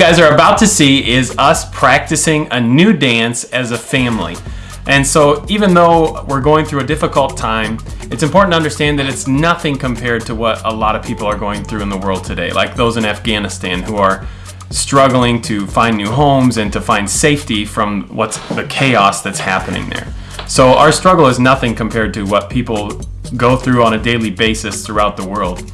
guys are about to see is us practicing a new dance as a family. And so even though we're going through a difficult time, it's important to understand that it's nothing compared to what a lot of people are going through in the world today, like those in Afghanistan who are struggling to find new homes and to find safety from what's the chaos that's happening there. So our struggle is nothing compared to what people go through on a daily basis throughout the world.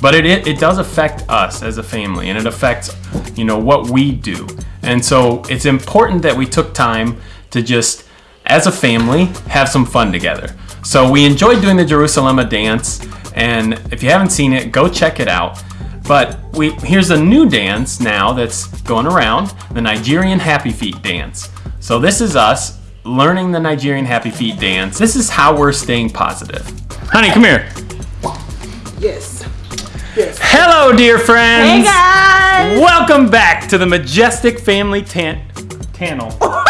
But it, it, it does affect us as a family and it affects, you know, what we do. And so it's important that we took time to just, as a family, have some fun together. So we enjoyed doing the Jerusalema dance and if you haven't seen it, go check it out. But we here's a new dance now that's going around, the Nigerian Happy Feet dance. So this is us learning the Nigerian Happy Feet dance. This is how we're staying positive. Honey, come here. Yes. Hello, dear friends. Hey guys! Welcome back to the Majestic Family Tan Channel. I'm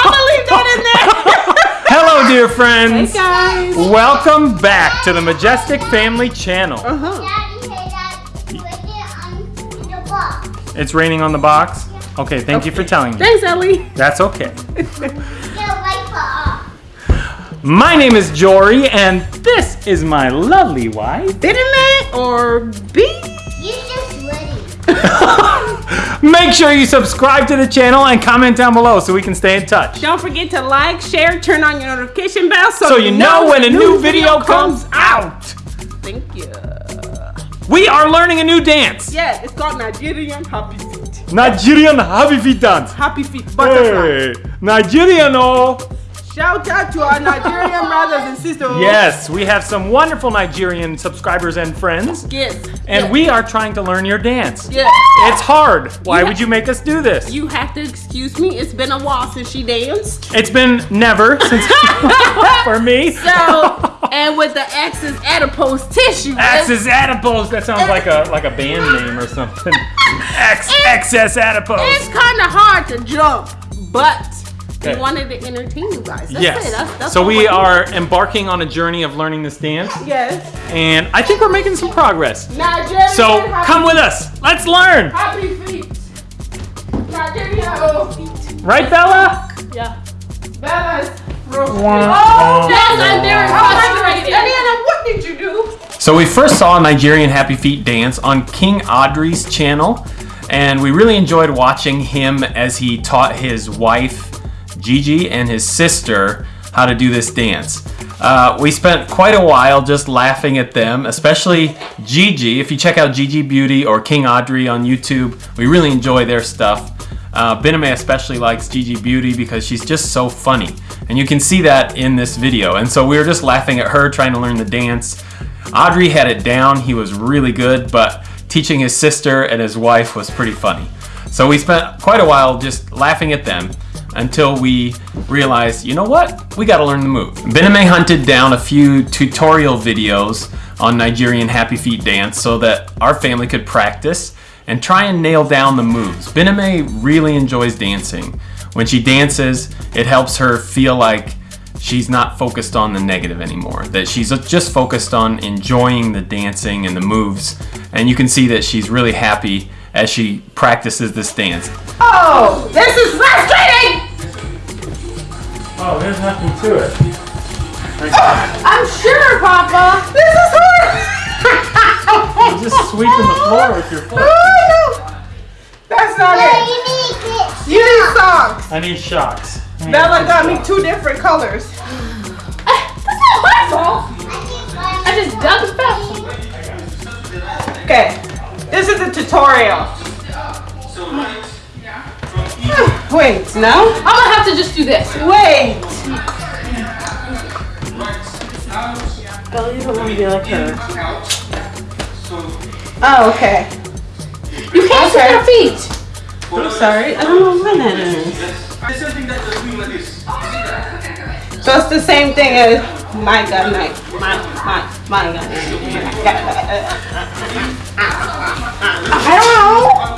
gonna leave that Hello, dear friends. Hey guys! Welcome back to the Majestic Family Channel. Uh-huh. Daddy, hey, Daddy, put it on the box. It's raining on the box. Okay, thank you for telling me. Thanks, Ellie. That's okay. Get a wiper off. My name is Jory, and this is my lovely wife. Didn't or B? You just ready. Make sure you subscribe to the channel and comment down below so we can stay in touch. Don't forget to like, share, turn on your notification bell so, So you know when a new video comes out. Thank you. We are learning a new dance. Yeah, it's called Nigerian Happy Feet. Nigerian Happy Feet dance. Happy Feet Butterfly. Hey, Nigerian oh. Shout out to our Nigerian brothers and sisters. Yes, we have some wonderful Nigerian subscribers and friends. Yes. And yes. we are trying to learn your dance. Yes. It's hard. Why You would you make us do this? You have to excuse me. It's been a while since she danced. It's been never since for me. So, and with the X's adipose tissue. Axis adipose. That sounds like a like a band name or something. X excess adipose. It's kind of hard to jump, but Okay. we wanted to entertain you guys. That's Yes. it. That's, that's so we we're are embarking on a journey of learning this dance. Yes. and I think we're making some progress. Nigerian So happy, come with us. Let's learn. Happy feet. Nigerian happy feet. Right, Bella? Yeah. Bella's roast Wah, oh, Yes, I'm very wah. frustrated. Diana, what did you do? So we first saw Nigerian Happy Feet dance on King Audrey's channel, and we really enjoyed watching him as he taught his wife Gigi and his sister how to do this dance. Uh, we spent quite a while just laughing at them, especially Gigi. If you check out Gigi Beauty or King Audrey on YouTube, we really enjoy their stuff. Uh, Bename especially likes Gigi Beauty because she's just so funny. And you can see that in this video. And so we were just laughing at her trying to learn the dance. Audrey had it down, he was really good, but teaching his sister and his wife was pretty funny. So we spent quite a while just laughing at them until we realized, you know what? We gotta learn the move. Bename hunted down a few tutorial videos on Nigerian Happy Feet dance so that our family could practice and try and nail down the moves. Bename really enjoys dancing. When she dances, it helps her feel like she's not focused on the negative anymore, that she's just focused on enjoying the dancing and the moves. And you can see that she's really happy as she practices this dance. Oh, this is frustrating. Oh, there's nothing to it. Ah, I'm sure, Papa. This is hard. You're just sweeping the floor with your foot. Oh, that's not No, it. you need You need socks. I need shocks. Bella got me two different colors. Uh, that's not my fault. I just dug it back. Okay, this is a tutorial. Wait, no? I'm gonna have to just do this. Wait. Bella, you don't want to be like her. Oh, okay. You can't Okay. see your feet. I'm sorry. I don't know when that is. So it's the same thing as my gun night. My, my, my gun I don't know.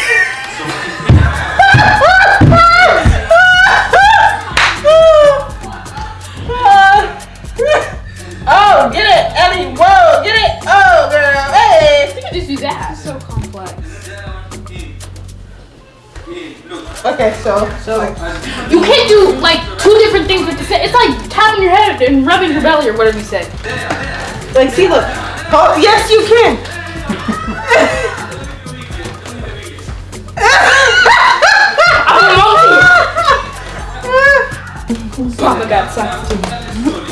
Okay, so so You can't do like two different things with the same. It's like tapping your head and rubbing your belly or whatever you said. like see look. Oh yes you can. Mama got something.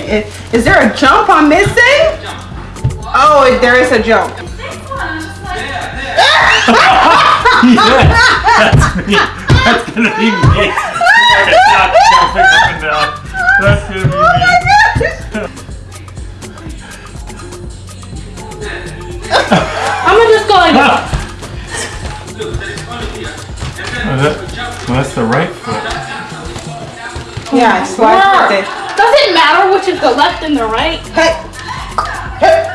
Is, is there a jump I'm missing? Oh, there is a jump. that's me. That's gonna be me. Not jumping up and down. That's gonna be me. I'm gonna just go like this. Oh, that- well, that's the right foot. Yeah, I slide with it. Does it matter which is the left and the right? Hey, hey,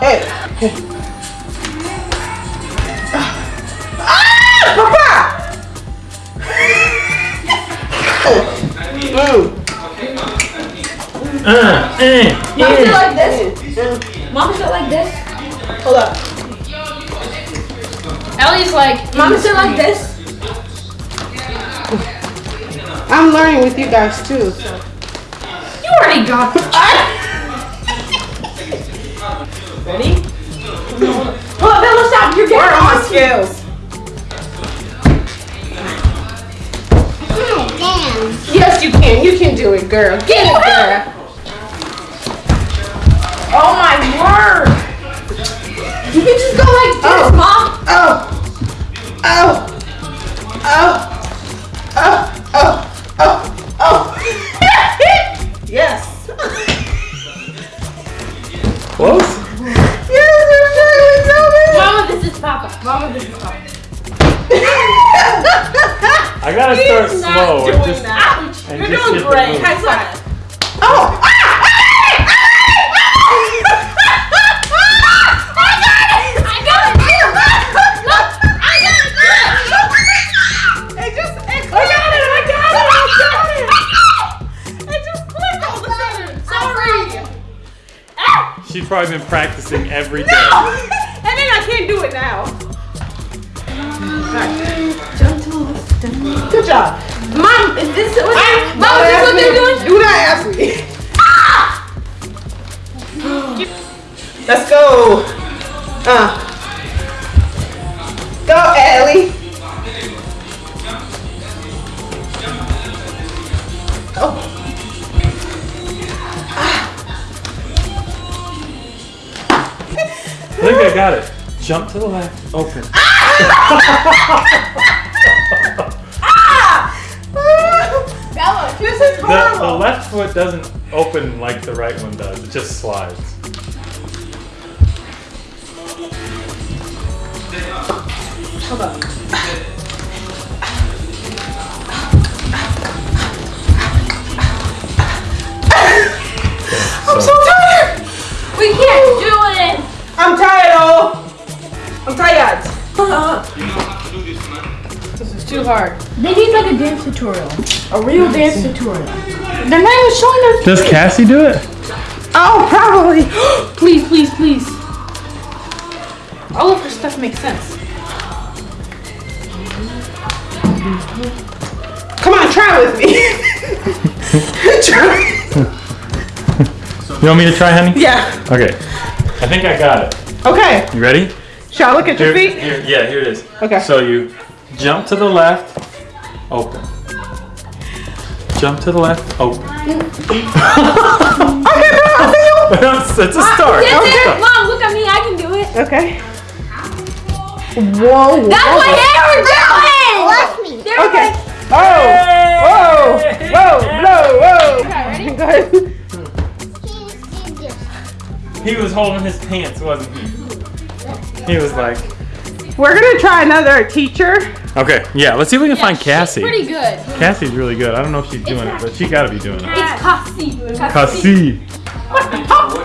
hey. Mm. Uh, eh, Mama sit eh. like this. Mama sit like this. Hold up. Ellie's like, Mama sit like this. I'm learning with you guys too. So. You already got it. Ready? Hold up, Bella, stop. You're Where getting are my skills? Yes, you can. You can do it, girl. Get it, girl. Oh my word. You can just go like this, Oh. Mom. Oh. Oh. Oh. Oh. Oh. Oh. Oh. yes. Close? yes, you're Mama, this is Papa. Mama, this is Papa. I gotta start slow. just, that. And You're just doing hit the great. move. High five. Oh. I got it. Look, I got it. It just, it I got it. I got it. I got it. It just clicked all of a sudden. Sorry. Ah. She's probably been practicing every day. No. And then I can't do it now. Good job. Mom, is this what? I- Mom, is this what they're doing? Do not ask me. Let's go. Uh. Go, Ellie. Oh. I think I got it. Jump to the left. Open. Bella, The, the left foot doesn't open like the right one does. It just slides. Hold up. I'm so tired. We can't do it. I'm tired, oh. I'm tired. Uh, This is too hard. They need like a dance tutorial. A real dance tutorial. They're not even showing us. Does Cassie do it? Oh, probably. Please, please, please. All of her stuff makes sense. Come on, try with me. try. You want me to try, honey? Yeah. Okay. I think I got it. Okay. You ready? Shall I look at your feet? here, yeah, here it is. Okay. So you jump to the left, open. Jump to the left, open. Okay, bro, I'll see you. it's, it's a start. Yes, It's a Mom, look at me. I can do it. Okay. Whoa. That's what they were doing. Watch me. They were Okay. like, Oh. Whoa. Whoa. Whoa. Whoa. okay, ready? Go ahead. Please do this. He was holding his pants, wasn't he? He was like, We're gonna try another teacher. okay, yeah, let's see if we can find She's Cassie. Pretty good. Cassie's really good. I don't know if she's doing it, but she gotta be doing it. It's Cassie. Cassie.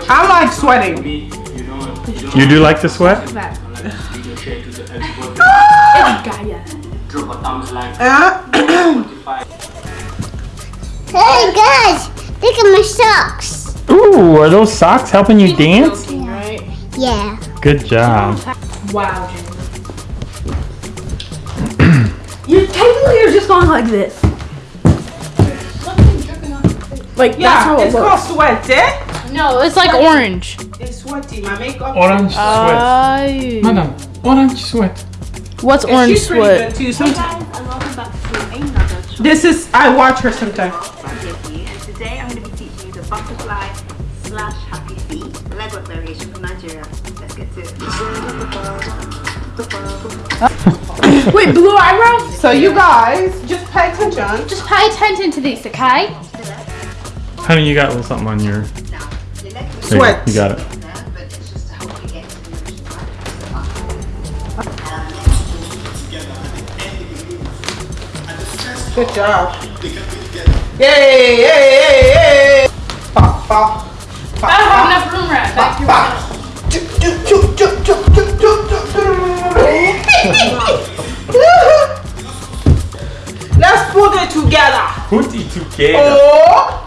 I like sweating. You do like to sweat? It's Gaia. Hey guys, look at my socks. Ooh, are those socks helping you dance? Yeah. Good job. Wow, You're technically you're just going like this. Like Yeah, that's how it it's looks. called sweat, eh? No, it's like orange. It's sweaty. My makeup. Orange sweat. Uh, Madam, orange sweat. what's And orange she's pretty sweat? good too. Sometimes guys, and welcome back to another shop this is I watch her sometimes. here for you. And today I'm going to be teaching you the butterfly slash happy feet leg variation from Nigeria. Let's get to it. Wait, blue eyebrows? So you guys just pay attention. Just pay attention to this, okay? Honey, you got a little something on your. Now, your leg is There you go. Sweat. You got it. there, but it's just to help you get into the position, right? So Good job. Yay! Yay! Yay! Yay! Pa, pa, pa, I don't have pa, enough room right back Let's put it together. Put it together. Oh.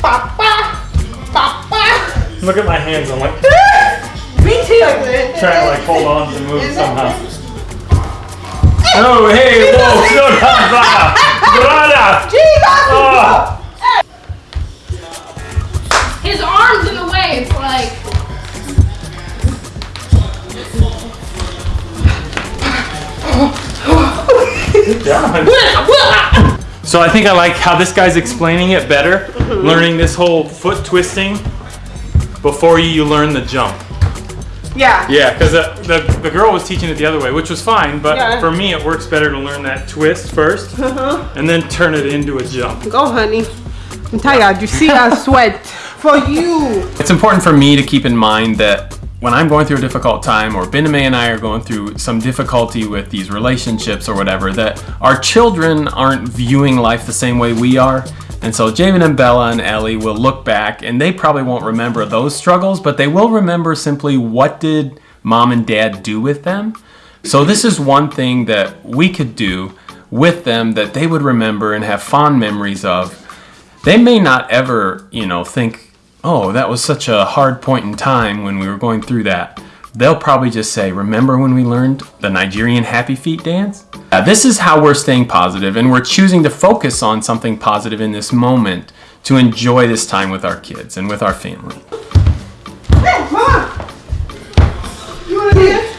Pa, pa, pa, pa. Look at my hands. I'm like Me too. trying to like hold on to the move somehow. Oh, hey, whoa, slow down, brother. Brother. Jesus. Oh. So I think I like how this guy's explaining it better, mm-hmm. learning this whole foot twisting before you, you learn the jump. Yeah. Yeah, because the, the, the girl was teaching it the other way, which was fine, but Yeah. for me it works better to learn that twist first mm-hmm. and then turn it into a jump. Go, honey. I'm tired. You see I sweat for you. It's important for me to keep in mind that when I'm going through a difficult time, or Bename and I are going through some difficulty with these relationships or whatever, that our children aren't viewing life the same way we are. And so Javen and Bella and Ellie will look back and they probably won't remember those struggles, but they will remember simply what did mom and dad do with them. So this is one thing that we could do with them that they would remember and have fond memories of they may not ever, you know, think, oh, that was such a hard point in time when we were going through that. They'll probably just say, remember when we learned the Nigerian happy feet dance? Uh, this is how we're staying positive, and we're choosing to focus on something positive in this moment to enjoy this time with our kids and with our family. Hey, mama. You wanna dance?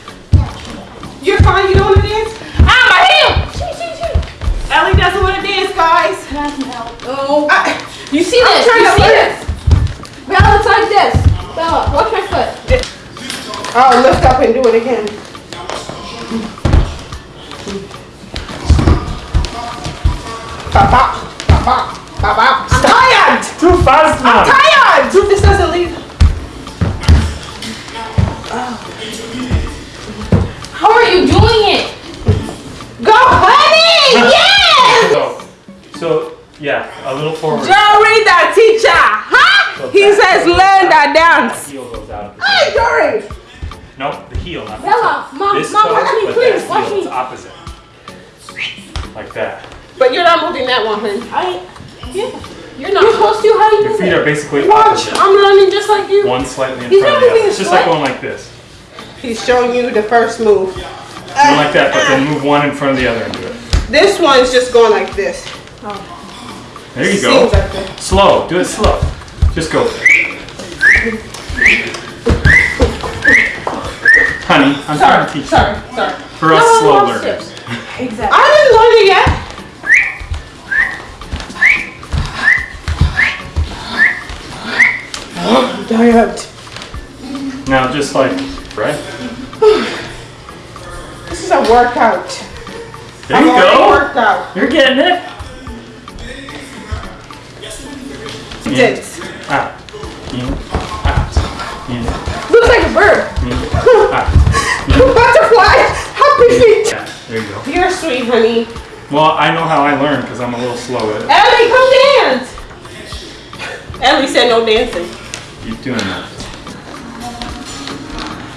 You're fine. You don't wanna dance? Ah, my heel! Ellie doesn't wanna dance, guys. Oh. I, You see this? trying You to see this? Bella, it's like this. Bella, watch my foot. I'll lift up and do it again. Papa, papa, papa. I'm tired. Too fast now! Tired. This doesn't leave. How are you doing it? Go, honey. Yes. So, so, yeah, a little forward. Jory, the teacher. Huh? He says learn that dance. heel goes out. Hey, Jory. Nope, the heel, not the Bella, mom, This mom, toe, watch me, please, that watch heel is me. opposite. Like that. But you're not moving that one, honey. I, yeah. You're not supposed to. How do you Your feet it? are basically Watch. opposite. I'm learning just like you. One slightly in He's front not of the other. It's just like going like this. He's showing you the first move. Go like that, but then move one in front of the other and do it. This one's just going like this. Oh. There you go. like. Slow. Do it slow. Just go. Honey, I'm trying to teach sorry, sorry. you. For us No one slow learners. Exactly. I didn't learn it yet. I'm tired. Now, just like, right? This is a workout. There I'm you already go. worked out. You're getting it. In, This. out, in, out, in, Looks like a bird. in, out. Butterfly. Happy feet. Yeah, there you go. You're sweet, honey. Well, I know how I learn because I'm a little slow at it. Ellie, come dance. Ellie said no dancing. Keep doing that.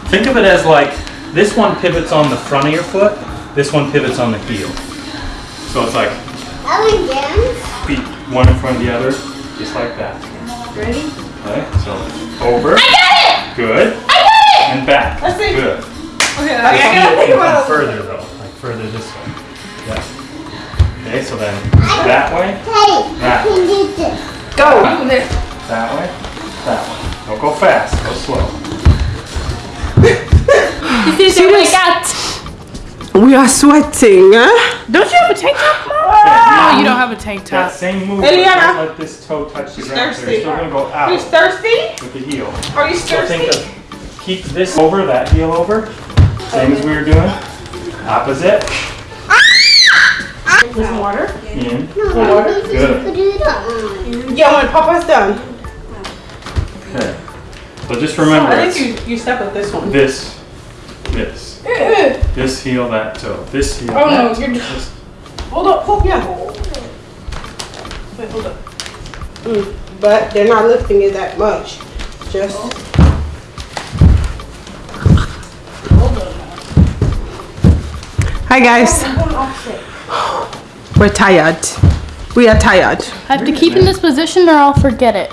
Think of it as like this one pivots on the front of your foot, this one pivots on the heel. So it's like Ellie dance. feet one in front of the other, just like that. Ready? Okay, so over. I got it! Good. I got it! And back. Let's see. Good. Okay, I gotta think about it. further though, like further this way. Yeah. Okay, so then that way, Hey, That. I can do this. Go. that way, that way. Don't go fast, go slow. Are sweating, huh? Don't you have a tank top, Mom? Yeah, No, you oh, don't have a tank That top. same move, Eliana. let this toe touch the ground. So thirsty. you're still gonna go You out thirsty? with the heel. Are you So thirsty? of, keep this over, that heel over. Same as we were doing. Opposite. With some water? In. Water? Good. Yeah, when Papa's done. Okay. So just remember, I think you, you step with this one. this, this, this heel, that toe, this heel. Oh, no, that you're just- Hold up, hold, yeah. Wait, hold up. Mm, but they're not lifting it that much. Just. Hi guys. We're tired. We are tired. I have to keep in this position or I'll forget it.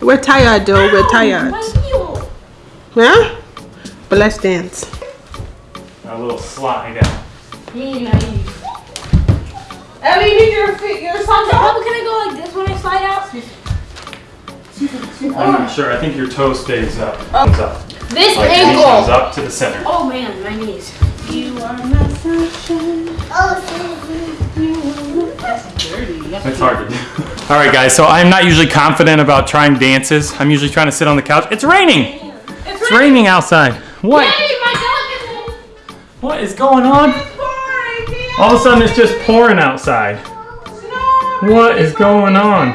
We're tired though. We're tired. Yeah? But let's dance. A little slide out. Ellie, you need your feet, your socks Papa, can I go like this when I slide out? I'm not sure. I think your toe stays up. Oh. Comes up. This Like reach comes up to the center. Oh man, my knees. Oh, it's hard to do. All right, guys. So I'm not usually confident about trying dances. I'm usually trying to sit on the couch. It's raining. It's raining outside. What? What is going on? All of a sudden, it's just pouring outside. What is going on?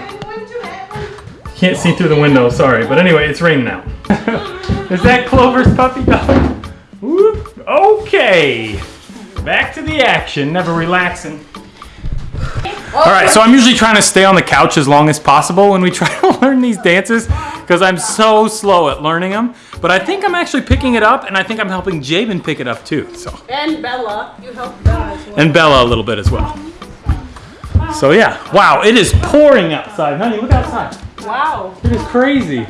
Can't see through the window. Sorry, but anyway, it's raining now. is that Clover's puppy dog? Whoop. Okay. Back to the action. Never relaxing. All right, so I'm usually trying to stay on the couch as long as possible when we try to learn these dances because I'm so slow at learning them. But I think I'm actually picking it up, and I think I'm helping Jabin pick it up too. So And Bella. You help Bella as well. and Bella a little bit as well. So yeah, wow, it is pouring outside. Honey, look outside. Wow. It is crazy.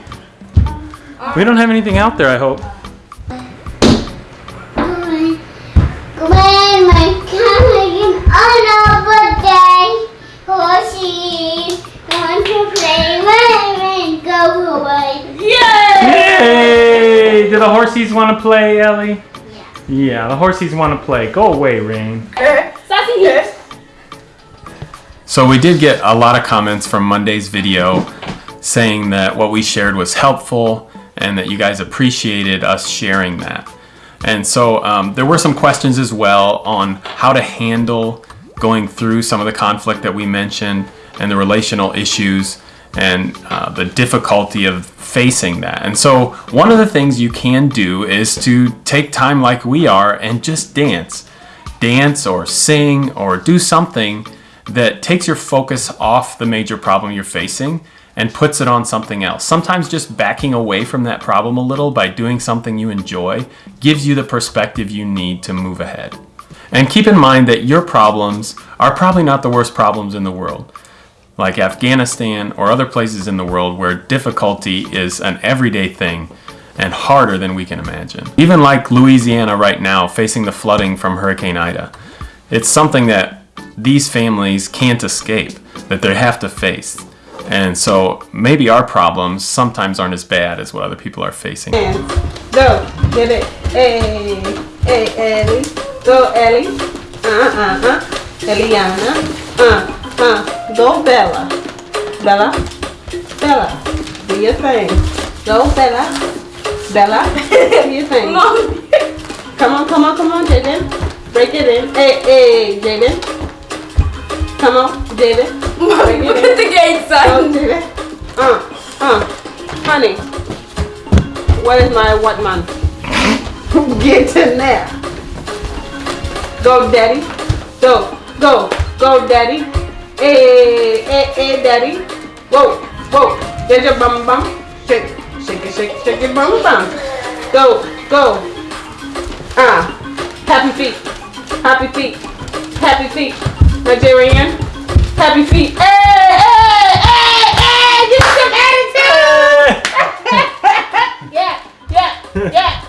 We don't have anything out there, I hope. When my coming oh, another day, horses want to play when go away. Yay! Do the horsies want to play, Ellie? Yeah, Yeah, the horsies want to play. Go away, Rain. Yes. So we did get a lot of comments from Monday's video saying that what we shared was helpful and that you guys appreciated us sharing that. And so um, there were some questions as well on how to handle going through some of the conflict that we mentioned and the relational issues and uh, the difficulty of facing that. And so one of the things you can do is to take time like we are and just dance. Dance or sing or do something that takes your focus off the major problem you're facing and puts it on something else. Sometimes just backing away from that problem a little by doing something you enjoy gives you the perspective you need to move ahead. And keep in mind that your problems are probably not the worst problems in the world. Like Afghanistan or other places in the world where difficulty is an everyday thing and harder than we can imagine. Even like Louisiana right now facing the flooding from Hurricane Ida. It's something that these families can't escape, that they have to face. And so maybe our problems sometimes aren't as bad as what other people are facing. Go. Get it. Hey. Hey, Ellie. Go, Ellie. Uh, uh, uh. Eliana. Uh, Go, Bella. Bella. Bella. Do your thing. Go, Bella. Bella. Do your thing. Come on, come on, come on, Jaden. Break it in. Hey, hey, Jaden. Come on, Jaden. It in. the gate Go, Jaden. Uh, uh. Honey. Where is my what man? Get in there. Go, daddy. Go, go, go, daddy. Eh, eh, eh, hey, hey, hey, daddy. Whoa, whoa. Get your bum bum. Shake, shake it, shake, shake your bum bum. Go, go. Ah, happy feet. Happy feet. Happy feet. Nigerian. Happy feet. Hey, hey, hey, hey. Get some attitude. Yeah, yeah, yeah.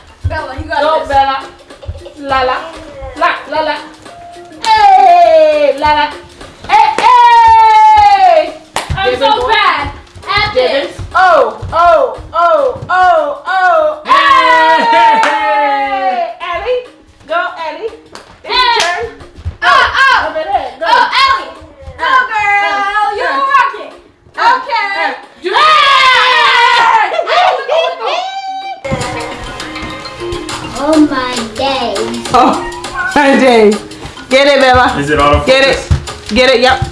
Yep.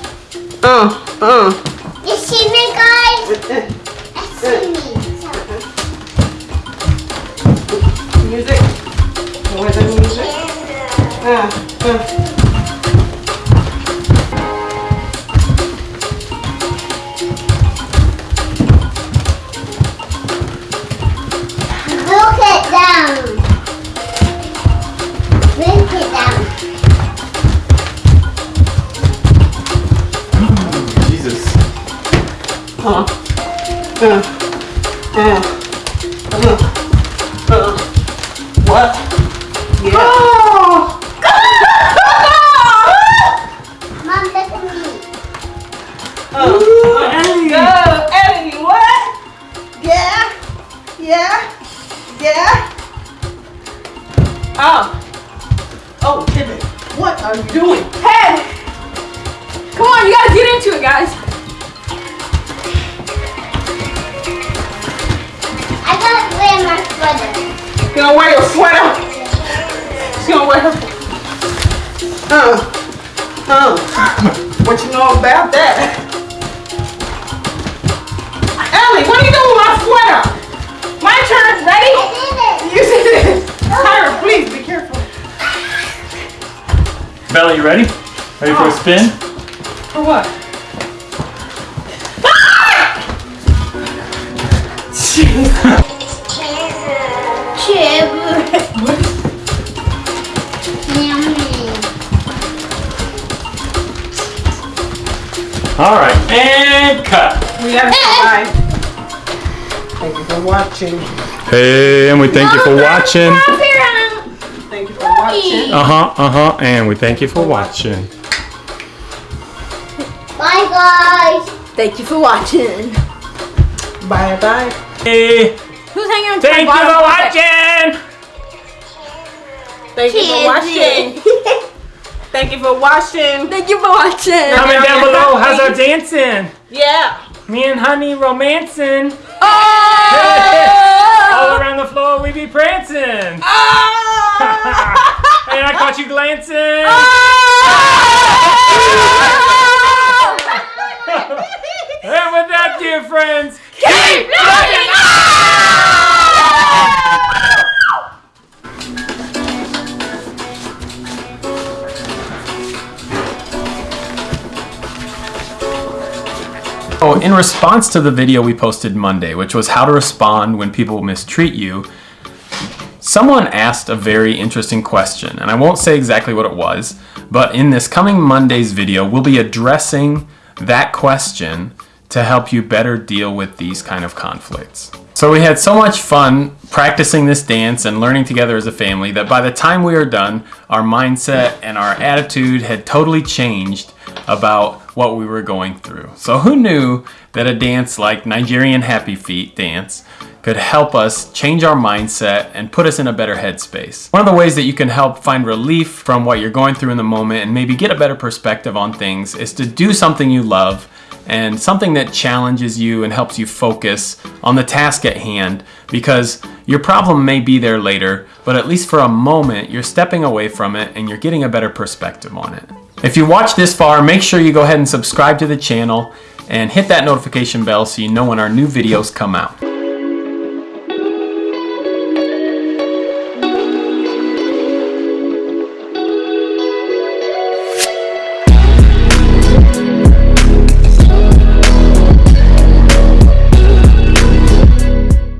Oh, Timmy, what are you doing? Hey! Come on, you gotta get into it, guys. I gotta wear my sweater. She's gonna wear your sweater. She's gonna wear her. Uh, uh. What you know about that? Ellie, what are you doing with my sweater? My turn. Ready? I did it. You see this? Tyra, please be careful. Bella, you ready? Ready for a oh. spin? For what? Chip. Yummy. All right, and cut. We gotta say bye. Thank you for watching. Hey, and we thank you for watching. Thank you for watching. Uh huh, uh huh, and we thank you for watching. Bye, guys. Thank you for watching. Bye bye. Hey, Who's hanging on thank you for watching. Thank you for watching. Thank you for watching. Thank you for watching. Comment down below. How's our dancing? Yeah. Me and Honey romancing. Oh! All around the floor we be prancing. and I caught you glancing. Ah! and with that, dear friends, keep looking Oh, in response to the video we posted Monday, which was how to respond when people mistreat you, someone asked a very interesting question, and I won't say exactly what it was, but in this coming Monday's video, we'll be addressing that question to help you better deal with these kind of conflicts. So we had so much fun practicing this dance and learning together as a family that by the time we were done, our mindset and our attitude had totally changed about what we were going through. So who knew that a dance like Nigerian Happy Feet dance could help us change our mindset and put us in a better headspace. One of the ways that you can help find relief from what you're going through in the moment and maybe get a better perspective on things is to do something you love and something that challenges you and helps you focus on the task at hand because your problem may be there later, but at least for a moment, you're stepping away from it and you're getting a better perspective on it. If you watch this far, make sure you go ahead and subscribe to the channel and hit that notification bell so you know when our new videos come out.